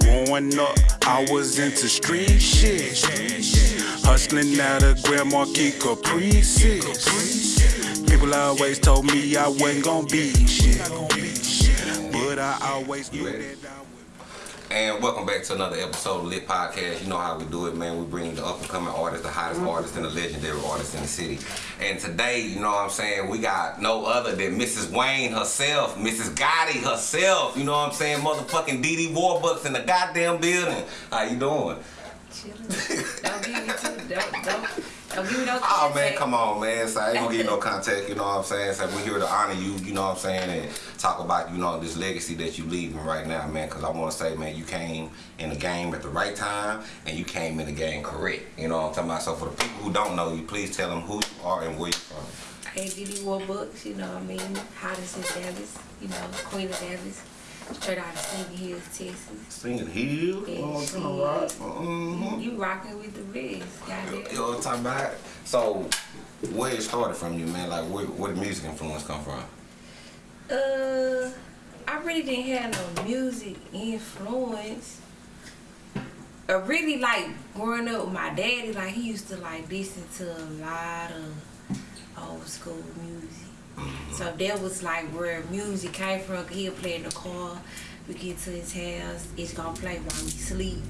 Growing up, I was into street shit. Hustling out of Grand Marquis Caprices. People always told me I wasn't gonna be shit. But I always knew that I would. And welcome back to another episode of Lit Podcast. You know how we do it, man. We bring the up and coming artists, the hottest mm-hmm. artists, and the legendary artists in the city. And today, you know what I'm saying, we got no other than Mrs. Wayne herself, Mrs. Gotti herself. You know what I'm saying, motherfucking DD Warbucks in the goddamn building. How you doing? Chillin'. Don't give me too. Don't don't don't give me no. Oh man, come on, man. So I ain't gonna give you no contact, you know what I'm saying? So we're here to honor you, you know what I'm saying, and talk about, you know, this legacy that you leaving right now, man. Cause I wanna say, man, you came in the game at the right time and you came in the game correct. You know what I'm talking about? So for the people who don't know you, please tell them who you are and where you from. Hey, DD Warbucks, you know what I mean? Hottest in Dallas, you know, Queen of Dallas. Straight out of Singing Hills, Texas. Singing Hill, Yeah, oh, shit. come? Mm-hmm. You rocking with the best, You goddamn. know what I'm talking about? So, where it started from you, man? Like, where, where the music influence come from? Uh, I really didn't have no music influence. I really like growing up with my daddy. Like he used to like listen to a lot of old school music. So that was like where music came from. He'll play in the car. We get to his house. It's gonna play while we sleep.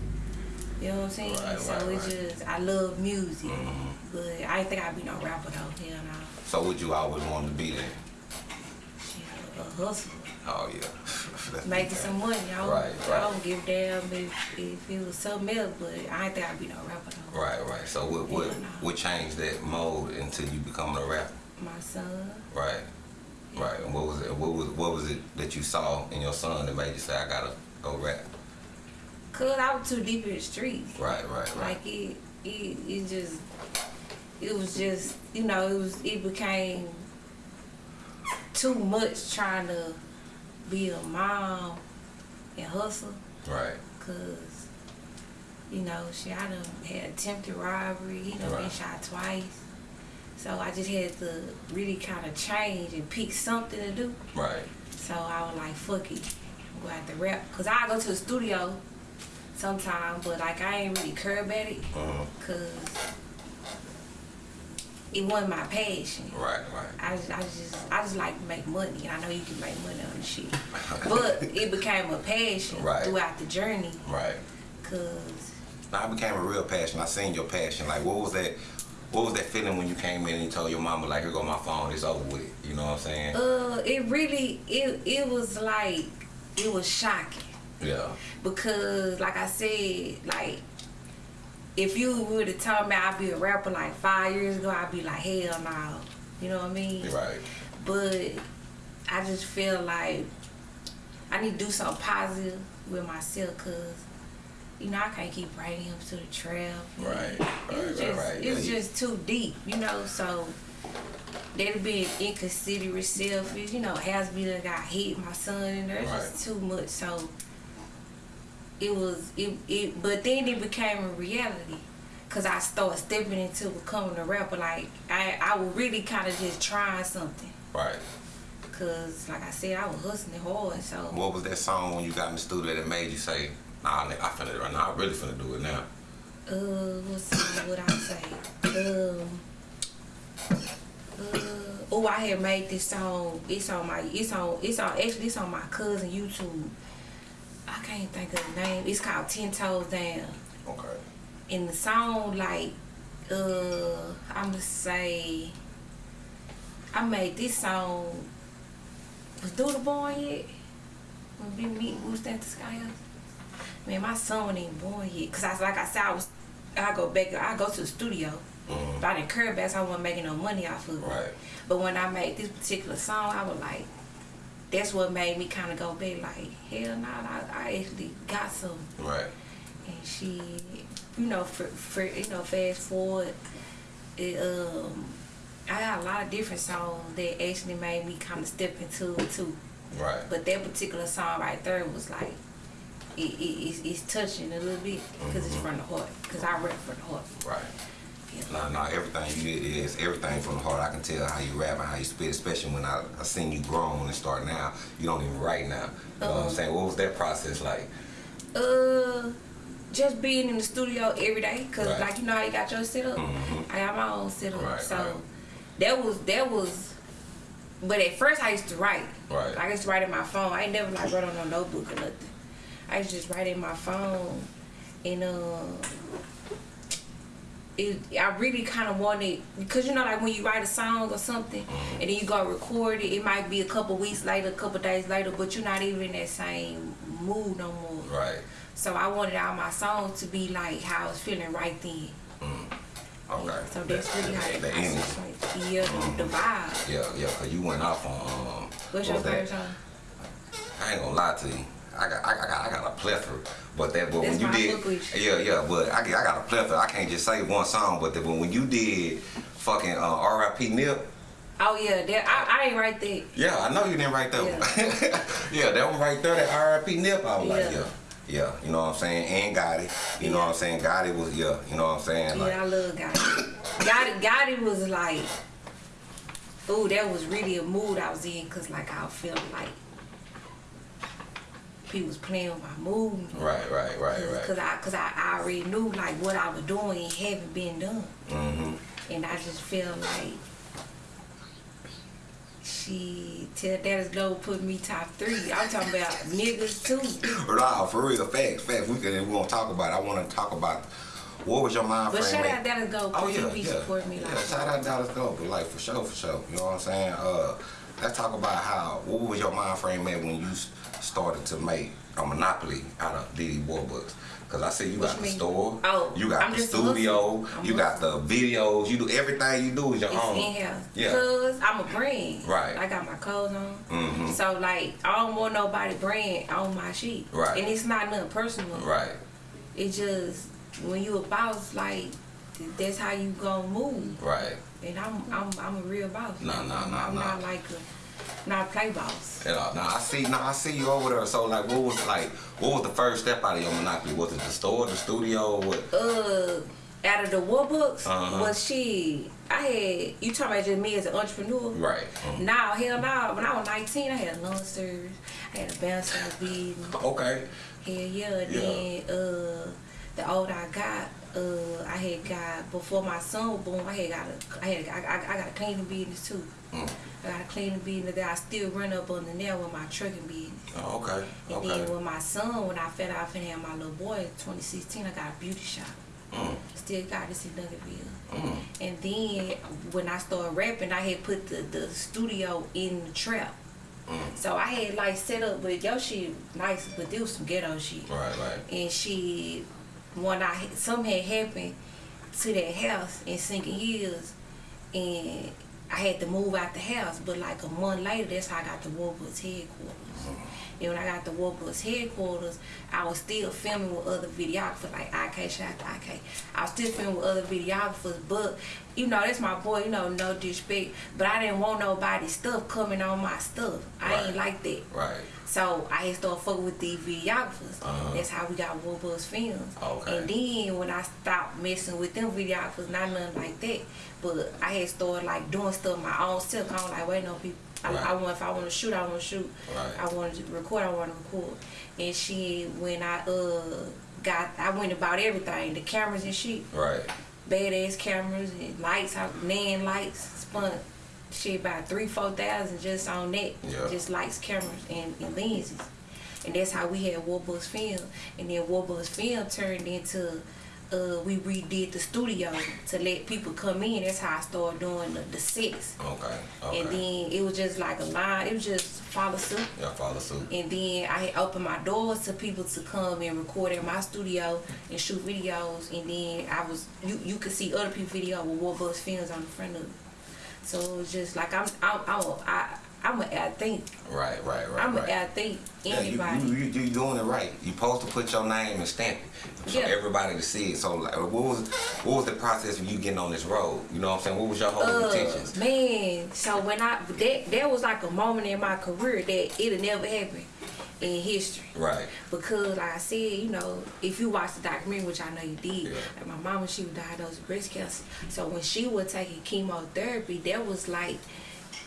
You know what I'm saying? Right, so right, it's right. just I love music, Mhm. but I think I'd be no rapper though. Hell no. So, would you always want to be there? Shit, a hustler. Oh, yeah. Making some money. I don't, Right, I don't give a damn if, if it was something else, but I ain't think I'd be no rapper though. Right, right. So what what Yeah, what changed that mode until you becoming a rapper? My son, Right, right. And what was it? What was what was it that you saw in your son that made you say I gotta go rap? cause I was too deep in the streets. Right, right, right. Like it, it, it just, it was just, you know, it was, it became too much trying to be a mom and hustle. Right, Cause, you know, she I done had attempted robbery. He done been shot twice. So I just had to really kind of change and pick something to do. right. So I was like, fuck it, I'm have to rap. Cause I go to the studio sometimes, but like I ain't really care about it. Uh-huh. Cause it wasn't my passion. Right, right. I just, I just, I just like to make money, and I know you can make money on this shit. But it became a passion Right. throughout the journey, Right. cause Now I became a real passion. I seen your passion. Like what was that what was that feeling when you came in and you told your mama like here go my phone, it's over with. You know what I'm saying? uh, it really, it, it was like, it was shocking Yeah. because, like I said, like if you would have told me I'd be a rapper like five years ago, I'd be like, hell no, you know what I mean? Right. But I just feel like I need to do something positive with myself, cause you know I can't keep bringing him to the trap. Right, right, was right, just, right. It's Yeah, just too deep, you know. So that'd be inconsiderate, selfish. You know, has me that got hit, my son, and there's just too much. So it was it, it but then it became a reality. Cause I started stepping into becoming a rapper. Like I, I was really kind of just trying something. Right. Cause like I said, I was hustling hard. So What was that song when you got in the studio that made you say, nah, nigga, I finna right now, I really finna do it now. uh, what's what I say? Um, uh, oh, I had made this song. It's on my. It's on. It's on. Actually, it's on my cousin YouTube. I can't think of the name. It's called Ten Toes Down. Okay. And the song, like, uh, I'ma say, I made this song. Was Do the Born yet? When we meet, we stand the sky up. Man, my son wasn't even born yet. Cause I was like I said, I was. I go back. I go to the studio. Mhm. But I didn't care about. So I wasn't making no money off of it. Right. But when I made this particular song, I was like, that's what made me kind of go back. Like, hell no, I, I actually got some Right. and she, you know, for, for you know, fast forward, it, um, I got a lot of different songs that actually made me kind of step into it too. Right. But that particular song right there was like, it, it, it's, it's touching a little bit because it's from the heart. Because I rap from the heart. Right. Yeah. Nah, nah, everything you did is everything from the heart. I can tell how you rap and how you spit, especially when I, I seen you grown and start now. You don't even write now. You know what I'm Uh-uh. saying? What was that process like? Uh, just being in the studio every day, cause Right. like you know how you got your setup. Mhm. I got my own setup, Right, so right. that was that was. But at first I used to write. Right. Like I used to write in my phone. I ain't never like wrote on no notebook or nothing. I was just writing my phone, and uh, it I really kind of wanted because you know like when you write a song or something Mm-hmm. and then you go record it, it might be a couple weeks later, a couple days later, but you're not even in that same mood no more. Right. So I wanted all my songs to be like how I was feeling right then. Okay. So that's really how got energy. situated. Yeah, the, the vibe. Yeah, yeah, cause you went off on um What's what your that? favorite song? I ain't gonna lie to you. I got, I got, I got a plethora, but that, but That's when you did, yeah, yeah, but I, got- I got a plethora. I can't just say one song, but the, but when you did fucking uh, R.I.P. Nip, Oh yeah, that I, I ain't write that. yeah, I know you didn't write that one. yeah, that one right there, that R.I.P. Nip, I was like, Yeah. yeah, yeah, you know what I'm saying, and Gotti, you know what I'm saying, Gotti was, yeah, you know what I'm saying, like, Yeah, I love Gotti. Gotti, Gotti was like, ooh, that was really a mood I was in, cause like I felt like people was playing with my mood. right, right, right, Cause right. I, cause I, I already knew like what I was doing and haven't been done, Mm-hmm. and I just feel like she tell Dallas Glow put me top three. I'm talking about niggas too. Nah, for real, facts, facts. We can, we gonna talk about. It. I want to talk about what was your mind But frame. shout at- out Dallas Glow, Oh yeah, he be yeah. supporting me yeah, like. shout out Dallas Glow, but like for sure, for sure. You know what I'm saying? Uh, let's talk about how. What was your mind frame at when you started to make a monopoly out of DD Warbucks? Cause I see you What got you the mean? store, Oh, you got I'm the studio, you got the videos, you do everything you do is your It's own. in here. Yeah. Cause I'm a brand. Right. I got my clothes on. Mhm. So like I don't want nobody brand on my shit. Right. And it's not nothing personal. Right. It just when you a boss, like that's how you gonna move. Right. And I'm I'm I'm a real boss. Nah, nah, nah, I'm nah. not like a not a play boss. Yeah, now I see. Now I see you over there. So like, what was like? What was the first step out of your monopoly? Was it the store, the studio? What? Uh out of the Warbucks Uh-huh. was she I had you talking about just me as an entrepreneur. Right. Mhm. Now, hell no. When I was 19, I had a lawn service. I had a bouncer business. Okay. Hell yeah. Yeah. Then uh, the older I got, uh, I had got before my son was born. I had got a, I had, I, I, I got a cleaning business too. Mm. I got a cleaning business that I still run up on the nail with my trucking business. Oh, okay. And Okay. then with my son, when I fed off and had my little boy in 2016, I got a beauty shop. Mm. Still got this in Nuggetville. Mm. And then when I started rapping, I had put the, the studio in the trap. Mm. So I had like set up, with your shit nice, but there was some ghetto shit. Right. Right. And she, when I had- something had happened to that house in Singing Hills, and I had to move out the house. But like a month later, that's how I got the Warbucks headquarters. Uh-huh. And when I got the Warbucks headquarters, I was still filming with other videographers, like IK, shout out to IK. I was still filming with other videographers, but you know, that's my boy, you know, no disrespect. But I didn't want nobody's stuff coming on my stuff. I Right. ain't like that. Right. So I had started fucking with these videographers. Uh-huh. That's how we got Warbucks Films. Okay. And then when I stopped messing with them videographers, not nothing like that. But I had started like doing stuff my own self. I was like, wait, no people. I, Right. I want if I want to shoot, I want to shoot. Right. I want to record, I want to record. And she, when I uh got, I went about everything, the cameras and shit, Right. badass cameras and lights, I, nan lights, spun shit about three, four thousand just on that, Yeah. just lights, cameras, and, and lenses. And that's how we had Warbucks Film. And then Warbucks Film turned into, uh, we redid the studio to let people come in. That's how I started doing the, the sets. Okay. Okay. And then it was just like a line, it was just follow suit. yeah, follow suit. And then I had opened my doors to people to come and record in my studio and shoot videos. And then I was you you could see other people's video with Warbucks films on the front of it. So it was just like I'm I'm I'm a, I, I'm an athlete. Right. Right. Right. I'm right. an athlete. Yeah, you, Anybody. you, you, you doing it right. You're supposed to put your name and stamp it for Yeah. everybody to see it. So, like, what was what was the process of you getting on this road? You know what I'm saying? What was your whole uh, intentions? man, so when I that that was like a moment in my career that it'll never happen in history. Right. Because like I said, you know, if you watch the documentary, which I know you did, Yeah. like my mama, she was diagnosed with breast cancer. So when she was taking chemotherapy, that was like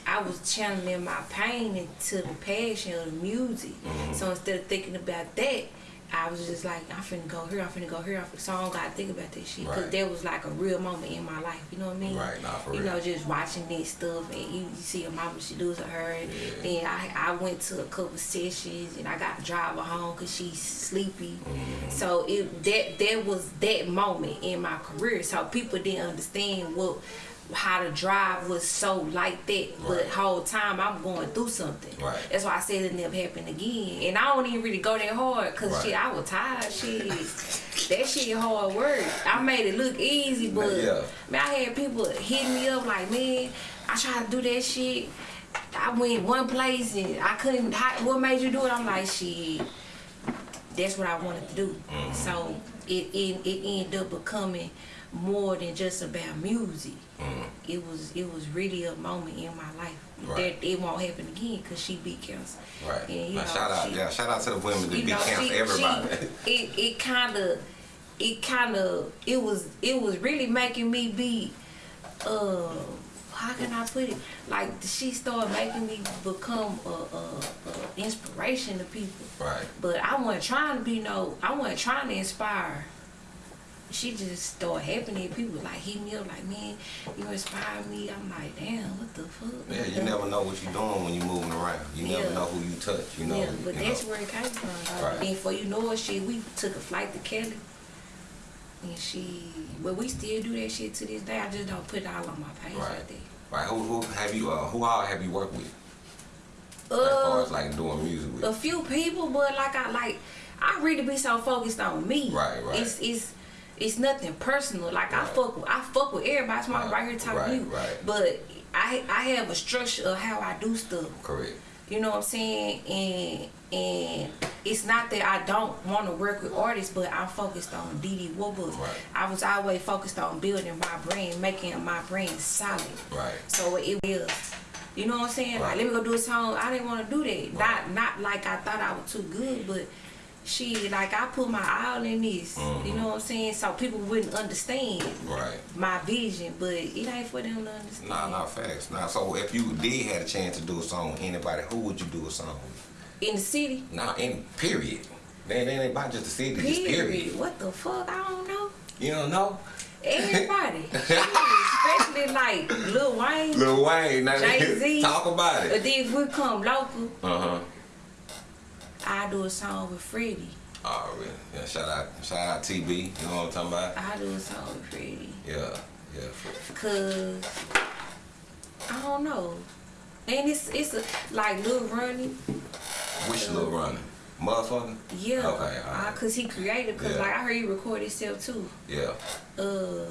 I was channeling my pain into the passion of the music. Mhm. So instead of thinking about that, I was just like, I'm finna go here, I'm finna go here, I'm finna, so I don't gotta think about that shit. Cause Right. that was like a real moment in my life, you know what I mean? Right, nah, for You real. know, just watching this stuff and you, you see your mama, she does to her. And Then I, I went to a couple sessions and I got to drive her home cause she's sleepy. Mm-hmm. So it that that was that moment in my career. So people didn't understand what how to drive was so like that, but Right. whole time I'm going through something. Right. That's why I said it never happened again. And I don't even really go that hard because Right. shit, I was tired. Shit, that shit hard work. I made it look easy, but Yeah. man, I had people hitting me up like, man, I tried to do that shit. I went one place and I couldn't. How, what made you do it? I'm like, shit. That's what I wanted to do. Mm-hmm. So it, it it ended up becoming more than just about music. It was it was really a moment in my life. Right. that it won't happen again because she beat cancer. Right. And, you Now, know, shout out, she- yeah, shout out to the women that you be know, cancel she, everybody. she it it kind of it kind of it was it was really making me be uh how can I put it like she started making me become a, a, a inspiration to people right. but I wasn't trying to be no I wasn't trying to inspire she just started happening people was like hit me up like man you inspired me I'm like damn what the fuck Yeah, you never know what you're doing when you're moving around. You never know who you touch. You know. yeah, but you that's know. where it came from. Right. Then for you know it, shit, we took a flight to Cali, and she, but we still do that shit to this day. I just don't put it all on my page Right. right. Who, who have you? Uh, who all have you worked with? as far Uh, as like doing music with. a few people, but like I like, I really be so focused on me. Right, right. It's it's it's nothing personal. Like I fuck with, I fuck with everybody. Why I'm Right, right here talking right, to you. right. But I I have a structure of how I do stuff. Correct. You know what I'm saying? And and it's not that I don't want to work with artists, but I'm focused on DD Warbucks. Right. I was always focused on building my brand, making my brand solid. Right. So it will. You know what I'm saying? Right. Like, let me go do a song. I didn't want to do that. Right. Not not like I thought I was too good, but she like I put my all in this. Mhm. You know what I'm saying? So people wouldn't understand Right. my vision, but it ain't for them to understand. Nah, not facts. Nah. So if you did have a chance to do a song with anybody, who would you do a song with? In the city. Nah, in period. Then they ain't about just the city, just Period. period. What the fuck? I don't know. You don't know? Everybody. Especially like Lil Wayne. Lil Wayne, now Jay-Z. talk about But it. then if we come local, Uh huh. I do a song with Freddie. Oh, really? Yeah, shout out, shout out TB. You know what I'm talking about? I do a song with Freddie. Yeah, yeah. Cause I don't know. And it's it's a, like Lil Ronnie. Which little runner? Motherfucker? Yeah. Okay, Uh. Cause he created. Cause Yeah. like I heard he record himself too. Yeah. Uh.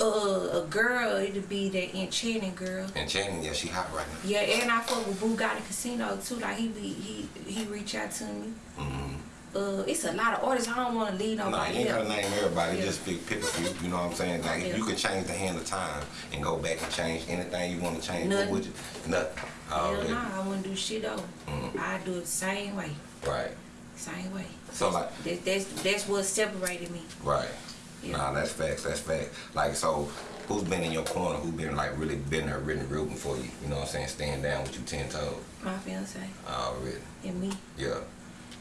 Uh, a girl, it'd be that enchanting girl. And Channing, yeah, she hot right now. Yeah, and I fuck with Bugatti Casino too. Like he be he he reach out to me. Mm-hmm. Uh, it's a lot of artists. I don't want to lead Nah, nobody. you ain't gotta name everybody. Yeah. Just pick, pick a few. You know what I'm saying? Like, if you could change the hand of time and go back and change anything you want to change, what would you? Nothing. Hell Already. nah, I wouldn't do shit though. Mm. I do it the same way, Right. same way. So, like- that, that's that's what separated me. Right. Yeah. Nah, that's facts. That's facts. Like, so, who's been in your corner? Who been like really been there, really rooting for you? You know what I'm saying? Staying down with you ten toes. My fiance Already. and me Yeah.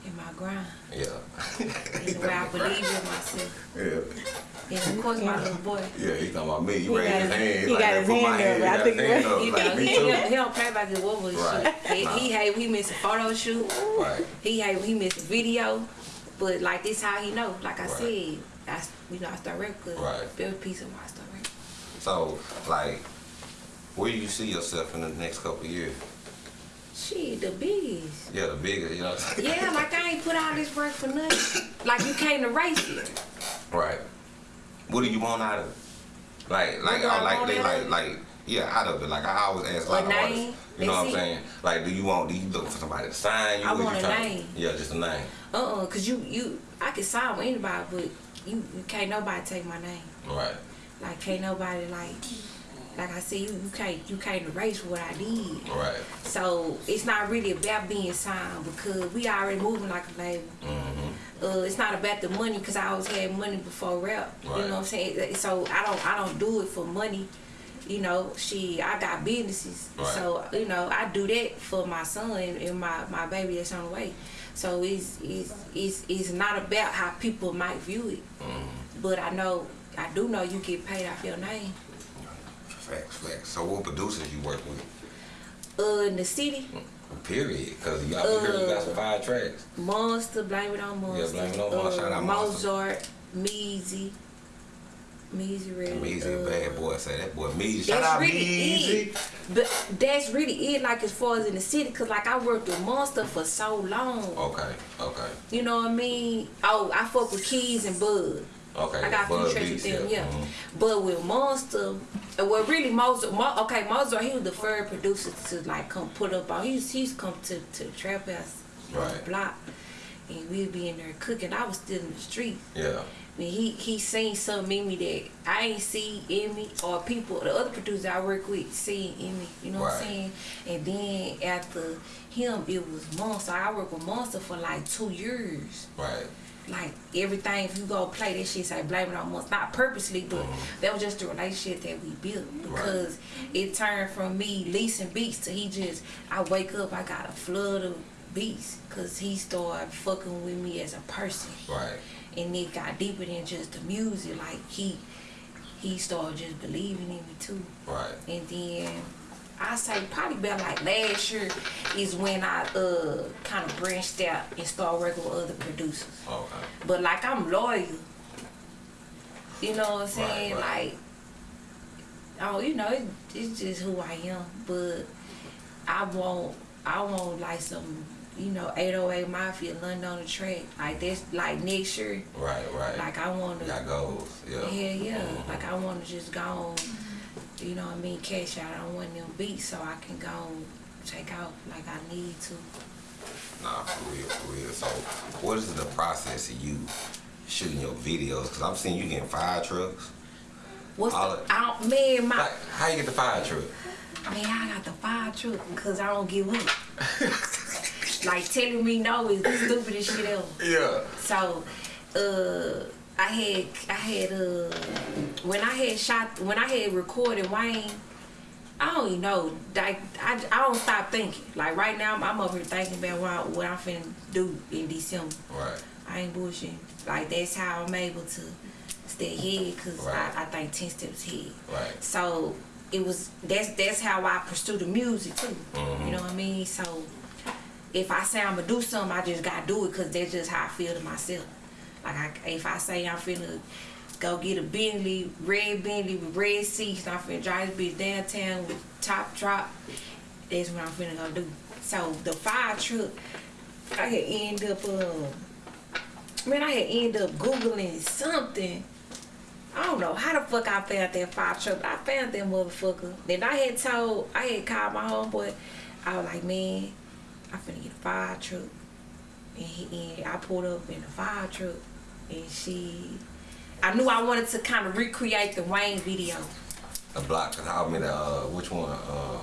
and my grind Yeah. and the I believe in myself. Yeah. And of course my little boy. Yeah, he talking about me. He, He raised his his- hand. he like, got his my hand up. I he think his hand up, You like, know, he, too. he, he don't play about the wobble Right. shit. He, Nah. he hate missed a photo shoot. Right. He hate he missed a video. But like this how he know. Like I Right. said, I s- you know I start record. Right. Build piece and why I start record. So, like, where do you see yourself in the next couple of years? Shit, the biggest. Yeah, the biggest, you know. what I'm saying? Yeah, like I ain't put all this work for nothing. Like you can't erase it. Right. What do you want out of it? Like, like, I like, they like, like, yeah, out of it. Like, I always ask a lot A of name, artists. You know what I'm saying? Like, do you want? Do you looking for somebody to sign you? I Or you want a name. Yeah, just a name. Uh uh cause you you I can sign with anybody, but you, you can't nobody take my name. Right. Like can't nobody like like I said, you, you can't you can't erase what I did. Right. So it's not really about being signed because we already moving like a label. Mm-hmm. Uh, it's not about the money because I always had money before rap. You know what I'm saying? So I don't I don't do it for money. You know, she I got businesses, Right. so you know I do that for my son and, my my baby that's on the way. So it's it's it's it's not about how people might view it, Mm-hmm. but I know I do know you get paid off your name. Facts, facts. So what producers you work with? Uh, in the city, Period. Because you, I heard you got some fire tracks. Monster, blame it on Monster. Yeah, Blame It On Monster. Out Mozart, Meezy, Meezy really. Meezy, uh, bad boy. Say that boy Meezy. Shout That's out really Meezy. it. But that's really it. Like as far as in the city, cause like I worked with Monster for so long. Okay, okay, You know what I mean? Oh, I fuck with Keys and Bud. okay. I got a few tracks with them, yeah. Mhm. But with Monster, uh, well, really Mozart. Mo, okay, Mozart, he was the first producer to like come put up on. He's he's come to to trap house, Right. block, and we'd be in there cooking. I was still in the street. Yeah. Mean, he he seen something in me that I ain't see in me, or people, the other producers I work with, seen in me. You know what I'm saying? And then after him, it was Monster. I worked with Monster for like two years Right. like everything if you go play that shit say blame it on us not purposely but uh-huh. that was just the relationship that we built because it turned from me leasing beats to he just I wake up I got a flood of beats because he started fucking with me as a person Right. And it got deeper than just the music like he he started just believing in me too Right. and then I say probably about like last year is when I uh kind of branched out and started working with other producers. Okay. But like I'm loyal. You know what I'm saying? Right, right. Like, oh, you know, it, it's just who I am. But I won't, I won't like some, you know, 808 Mafia, London on the track. Like that's like next year. Right. Right. Like I want to. Got goals. Yeah. Hell yeah. Mhm. Like I want to just go on, you know what I mean, cash out on one of them beats so I can go and take out like I need to. Nah, for real, for real. So, what is the process of you shooting your videos? Because I'm seeing you getting fire trucks. What's All the, it- I don't, man, my, Like, how you get the fire truck? man, I got the fire truck because I don't give up. like telling me no is the stupidest shit ever. Yeah. So, uh, I had, I had, uh, when I had shot, when I had recorded Wayne, I don't even know. Like, I, I don't stop thinking. Like right now, I'm, I'm up here thinking about what, I, what I'm finna do in December. Right. I ain't bullshitting. Like that's how I'm able to stay ahead because Right. I, I think ten steps ahead. Right. So it was that's that's how I pursue the music too. Mhm. You know what I mean? So if I say I'm gonna do something, I just gotta do it because that's just how I feel to myself. Like I, if I say I'm finna go get a Bentley, red Bentley with red seats, I'm finna drive this bitch downtown with top drop, that's what I'm finna go do. So the fire truck, I had end up, uh, man, I had end up googling something. I don't know how the fuck I found that fire truck. I found that motherfucker. Then I had told, I had called my homeboy. I was like, man, I finna get a fire truck. And, he, and I pulled up in the fire truck. And she, I knew I wanted to kind of recreate the Wayne video. The block. I mean, uh, which one? Uh,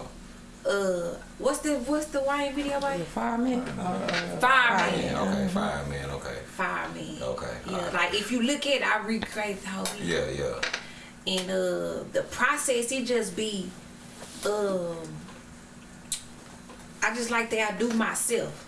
Uh, what's the what's the Wayne video by? Fireman? Fireman. yeah, okay, fireman. Okay. Fireman. Okay, Yeah, alright. like if you look at, it, I recreate the whole video. Yeah, yeah. and uh the process it just be um I just like that I do myself.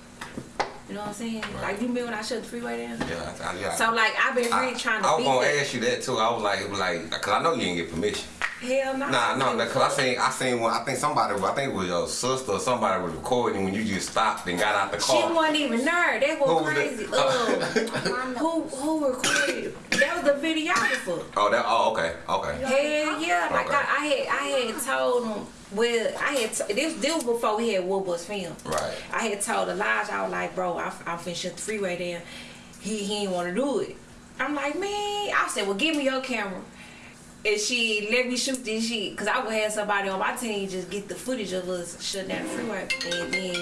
You know what I'm saying? Right. Like you remember when I shut the freeway down? Yeah, I, I, yeah. So like I've been I, really trying to I was gonna ask you that too. I was like, it was like, cause I know you didn't get permission. Hell no. Nah, no, nah, cause I seen, I seen one. I think somebody, I think it was your sister or somebody was recording when you just stopped and got out the car. She wasn't even there. That Who was was crazy. that? Um, who who recorded? Was the videographer. Oh, that. Oh, okay, okay. Hell yeah! Like Okay. I, I had I had told him. Well, I had t- this this was before we had Warbucks film. Right. I had told Elijah, I was like, bro, I, I'm finna shut the freeway down. He he didn't want to do it. I'm like, man. I said, well, give me your camera. And she let me shoot this shit. Because I would have somebody on my team just get the footage of us shutting down the freeway. And then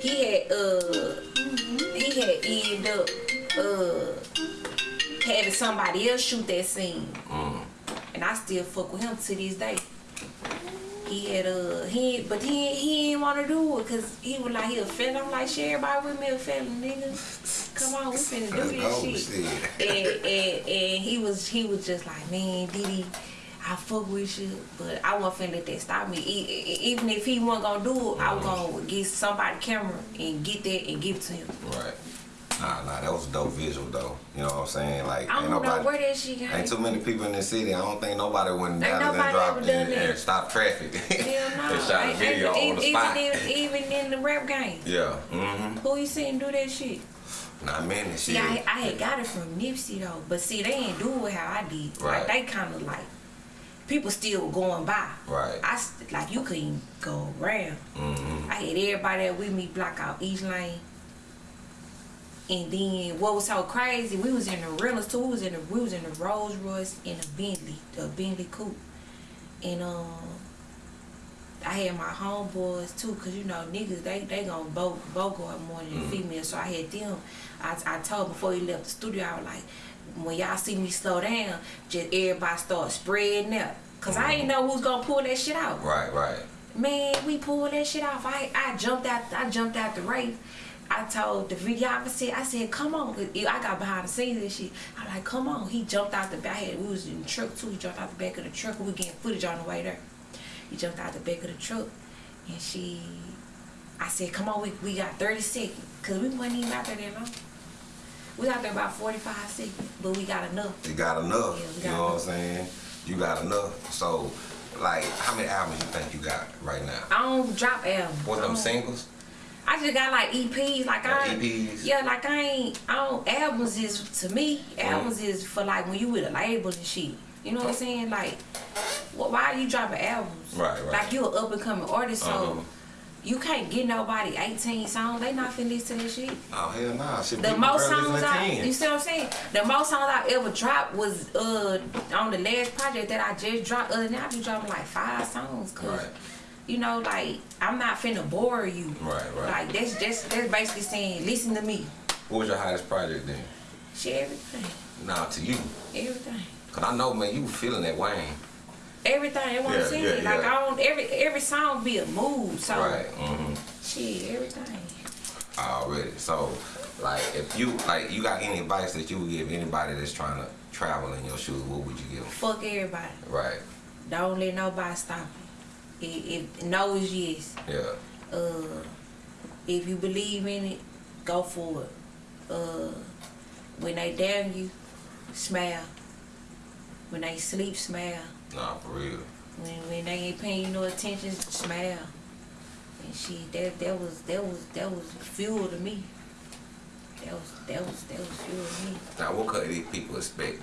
he had, uh, he had ended up, uh, having somebody else shoot that scene. Mm. And I still fuck with him to this day. He had a he but he he didn't want to do it because he was like he a felon. I'm like share everybody with me a felon, nigga. Come on, we finna do this shit. And, and and he was he was just like man, DD, I fuck with you, but I wasn't finna let that stop me. Even if he wasn't gonna do it, I was gonna get somebody camera and get that and give it to him. Right. Nah, nah, that was a dope visual though. You know what I'm saying? Like, I ain't don't nobody. know where that shit came Ain't too many people in the city. I don't think nobody went down there and dropped done and, and stopped traffic. Hell no. and shot a video ain't- on the even, spot. in, even in the rap game. yeah. Mm-hmm. Who you seen do that shit? Not many shit. See, I, I had got it from Nipsey though, but see, they ain't do it how I did. Right. Like they kind of like people still going by. Right. I like you couldn't go around. Mm-hmm. I had everybody that with me block out each lane. And then what was so crazy, we was in the rentals too. We was in the we was in the Rolls Royce and a Bentley, the Bentley coupe. And um I had my homeboys too, cause you know niggas they they gonna both more than Mhm. females. So I had them. I I told before he left the studio, I was like, when y'all see me slow down, just everybody start spreading out. Cause I ain't know who's gonna pull that shit out. Right, right. Man, we pulled that shit off. I I jumped out I jumped out the race. I told the videographer, I said, come on. I got behind the scenes and shit. I like, come on. He jumped out the back. We was in the truck too. He jumped out the back of the truck. We getting footage on the way there. He jumped out the back of the truck. And she, I said, come on, we, we got 30 seconds. Because we wasn't even out there that long. We out there about 45 seconds. But we got enough. You got enough. Yeah, we you got know what I'm saying? You got enough. So, like, how many albums you think you got right now? I don't drop albums. What them singles? I just got like EPs, like I EPs? Yeah, like I ain't. I don't. Albums is to me. Albums is for like when you with a label and shit. You know what I'm saying? Like, wh- why are you dropping albums? Right, right. Like you an up and coming artist, so Uh-huh. you can't get nobody 18 songs. They not finna listen to that shit. Oh hell nah. Shit, The most songs I, 10. you see what I'm saying? The most songs I ever dropped was uh on the last project that I just dropped. Other than I be dropping like five songs, cause Right. You know, like I'm not finna bore you. Right, right. Like that's just that's basically saying, listen to me. What was your hottest project then? Shit, everything, Nah, to you. everything, Cause I know, man, you was feeling that Wayne. everything. What Yeah, I'm yeah, like. I don't every every song be a mood. So Right. Mm-hmm. shit, everything. Already. So, like, if you like, you got any advice that you would give anybody that's trying to travel in your shoes? What would you give them? Fuck everybody. Right. Don't let nobody stop you. If, if no is yes. Yeah. Uh, if you believe in it, go for it. Uh, when they down you, smile. When they sleep, smile. Nah, for real. When when they ain't paying you no attention, smile. And she that that was that was that was fuel to me. That was that was that was fuel to me. Now, what could these people expect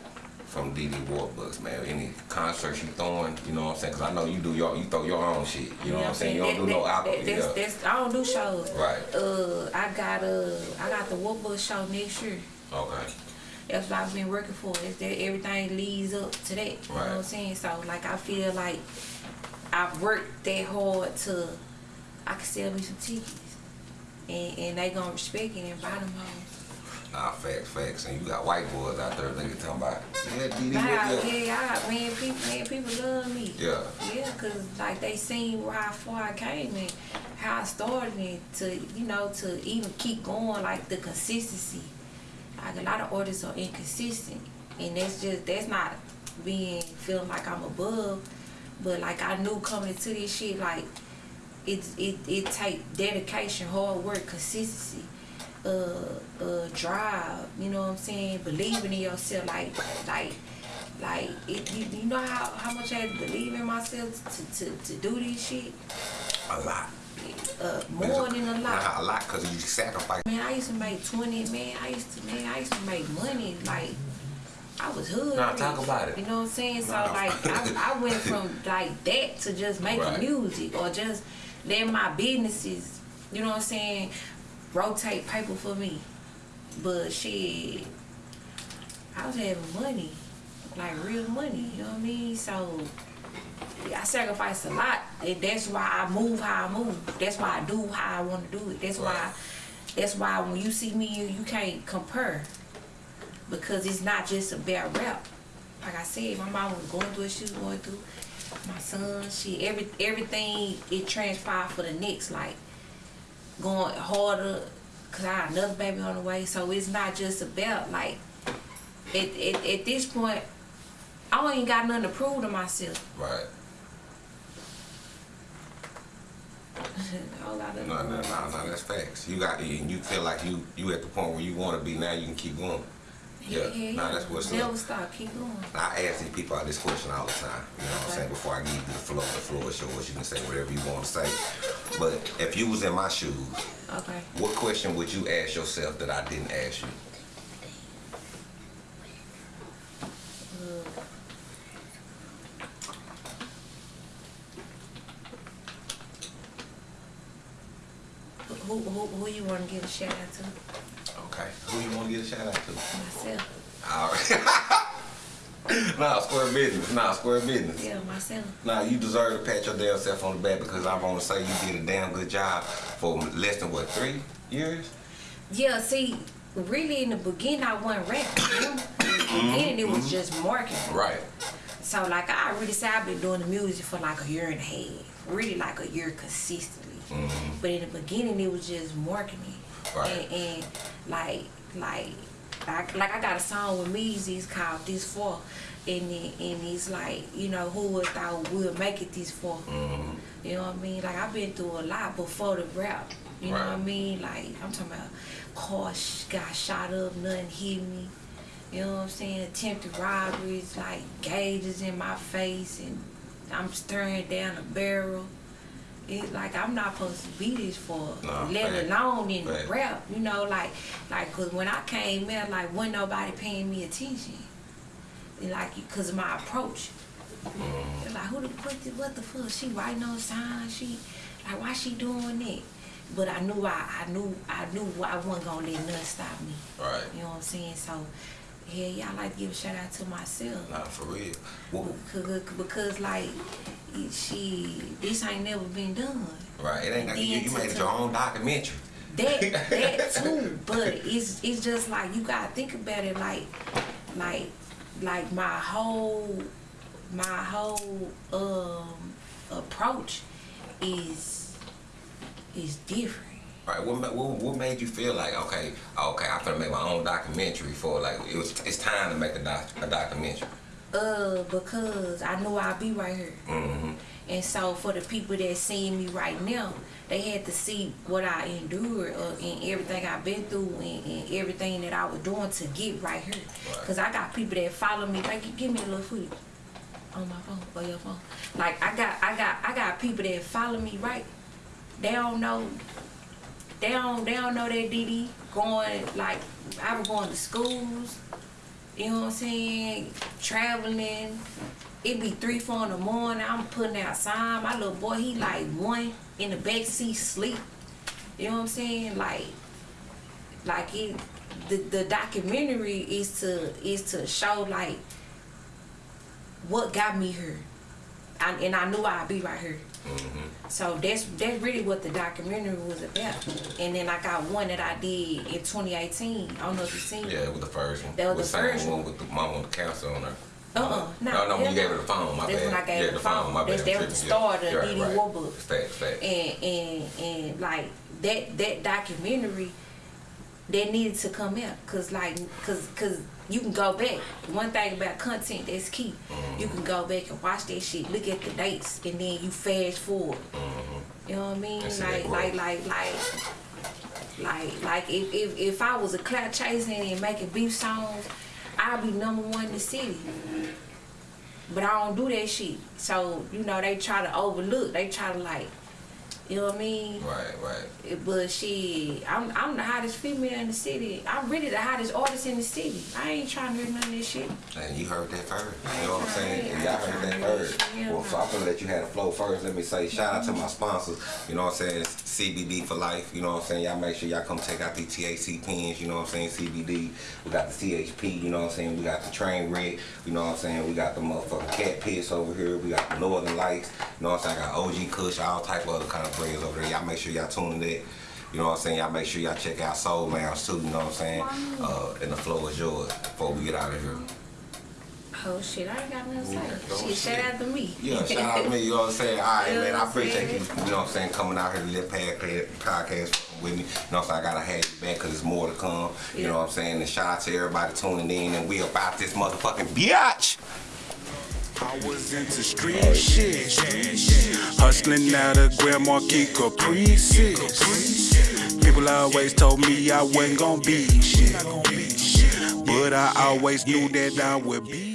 from DD Warbucks, man? Any concerts you throwing? You know what I'm saying? Cause I know you do your, you throw your own shit. You know what I'm saying? You don't do no that- album. that's, that's, I don't do shows. Right. Uh, I got uh, I got the Warbucks show next year. Okay. That's what I've been working for. Is that everything leads up to that. You know what I'm saying? So like I feel like I've worked that hard to I can sell me some tickets. And and they gonna respect it and buy them hoes. Nah, facts, facts. And you got white boys out there, they can talk about, yeah, DD Warbucks. yeah, I man people man, people love me. Yeah. Yeah, cause like they seen how far I came and how I started and to you know to even keep going like the consistency. Like a lot of artists are inconsistent, and that's just that's not being feeling like I'm above, but like I knew coming into this shit like it's it it take dedication, hard work, consistency, uh, uh, drive. You know what I'm saying? Believing in yourself, like like like it, you, you know how, how much I had to believe in myself to, to, to do this shit? A lot. Uh, more than a lot. Nah, a lot, cause you sacrifice. Man, I used to make 20, man, I used to, man, I used to make money, like, I was hood. Nah, talk about it. You know what I'm saying? So, Nah. like, I, I went from, like, that to just making Right. music or just letting my businesses, you know what I'm saying, rotate paper for me. But shit, I was having money, like real money, you know what I mean? So, I sacrificed a lot. And that's why I move how I move. That's why I do how I want to do it. That's why. That's why when you see me, you, you can't compare because it's not just about rap. Like I said, my mom was going through what she was going through. My son, she every everything it transpired for the next like going harder because I got another baby on the way. So it's not just about like at, at, at this point I don't even got nothing to prove to myself. Right. a whole lot of No, no, no, no, that's facts. You got, and you feel like you you at the point where you want to be now. You can keep going. Yeah, nah, that's what's Never up. stop. Keep going. I ask these people this question all the time. You know what I'm saying? Before I give you the floor, the floor is yours. You can say whatever you want to say. But if you was in my shoes, Okay. what question would you ask yourself that I didn't ask you? Who, who, who you want to give a shout out to? Who you want to get a shout out to? Myself. All right. nah, square business. Nah, square business. Yeah, myself. Nah, you deserve to pat your damn self on the back because I want to say you did a damn good job for less than what three years. Yeah, see, really in the beginning I wasn't rapping. In the mm-hmm. beginning it was mm-hmm. just marketing. Right. So like I really said I've been doing the music for like a year and a half. Really like a year consistently. Mm-hmm. But in the beginning it was just marketing. Right. And, and like like like like I got a song with Meezy, called This For and it, and it's like, you know, who would thought we'll make it this far? Mm-hmm. You know what I mean? Like I've been through a lot before the rap. You know what I mean? Like I'm talking about cars got shot up, nothing hit me. You know what I'm saying? Attempted robberies, like gauges in my face, and I'm staring down a barrel. It like I'm not supposed to be this for, Nah, let alone in Fact. rap. You know, like like cause when I came in, like wasn't nobody paying me attention. And, Like cause of my approach. Mm-hmm. Like who the what the, what the fuck? She writing on signs. She like why she doing that? But I knew I I knew I knew I wasn't gonna let nothing stop me. Right. You know what I'm saying? So, yeah, yeah, I like to give a shout out to myself. Nah, for real. Because, because like, she, this ain't never been done. right. It ain't like you, made to- your own documentary. That, that too, but it's, it's just like, you gotta think about it like, like, like my whole, my whole, um, approach is, is different. Right. What, what what made you feel like okay, okay, I'm gonna make my own documentary for like it was it's time to make a doc, a documentary. Uh, because I knew I'd be right here. Mm-hmm. And so for the people that seeing me right now, they had to see what I endured uh, and everything I've been through and, and everything that I was doing to get right here. Right. Cause I got people that follow me. Like, give me a little footage on my phone or your phone. Like I got, I got, I got people that follow me right. They don't know. They don't, they don't know that DD going like I was going to schools. You know what I'm saying? Traveling. It be three, four in the morning. I'm putting out sign. My little boy, he like one in the back seat sleep. You know what I'm saying? Like, like it. The the documentary is to is to show like what got me here, I, and I knew I'd be right here. So that's that's really what the documentary was about. And then I got one that I did in 2018. I don't know if you seen it. Yeah, with the first one. That was with the same first one with the mom with the cancer on her. Uh-uh, no, no, no, when you gave her the phone, my That's bad. when I gave yeah, her the phone. my That's- bad. that was the start of Yeah, DD right. Warbucks. Facts, facts. and and and like that that documentary that needed to come out because like because because you can go back. One thing about content that's key you can go back and watch that shit. Look at the dates and then you fast forward. You know what i mean? Like like like like like like if, if if i was a clout chasing and making beef songs i'd be number one in the city. But I don't do that shit. So, you know, they try to overlook. They try to like, you know what I mean? Right, right. But she, I'm I'm the hottest female in the city. I'm really the hottest artist in the city. I ain't trying to hear none of this shit. And you heard that first. You know what I'm saying? And y'all heard that first. Well, so I'm gonna let you have the flow first. Let me say shout out to my sponsors. You know what I'm saying? CBD for life. You know what I'm saying? Y'all make sure y'all come check out these THC pens. You know what I'm saying? CBD. We got the CHP. You know what I'm saying? We got the Trainwreck. You know what I'm saying? We got the motherfucking cat piss over here. We got the Northern Lights. You know what I'm saying? I got OG Kush. All type of other kind of brands over there. Y'all make sure y'all tune in that. You know what I'm saying? Y'all make sure y'all check out Soul Lounge too, you know what I'm saying? Uh, and the floor is yours before we get out of here. Oh shit, I ain't got nothing Yeah, to don't say. Shit, shit. shout out to me. Yeah, shout out to me, you know what I'm saying? All right, You know man, I what I'm appreciate you, you know what I'm saying, coming out here to Lit Podcast, podcast with me. You know what I'm saying? I gotta have you back because there's more to come. You know what I'm saying? And shout out to everybody tuning in, and we about this motherfucking biatch. I was into street shit. Hustling out of Grand Marquis Caprices. People always told me I wasn't gonna be shit. But I always knew that I would be